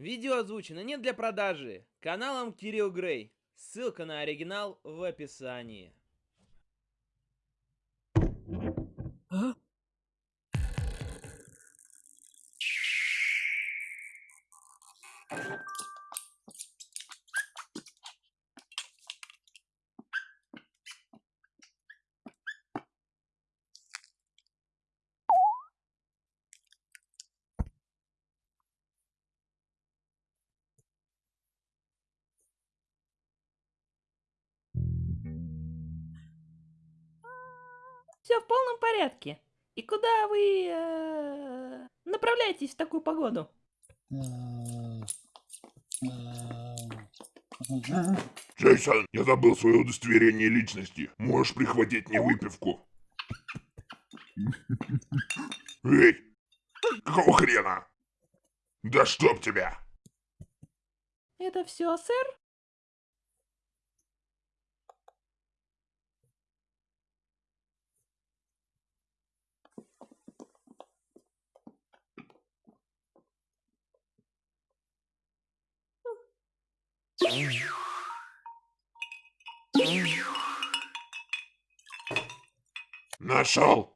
Видео озвучено не для продажи. Каналом Кирилл Грей. Ссылка на оригинал в описании. Все в полном порядке. И куда вы э, направляетесь в такую погоду? Джейсон, я забыл свое удостоверение личности. Можешь прихватить мне выпивку? Эй! Какого хрена? Да чтоб тебя! Это все, сэр? Нашел!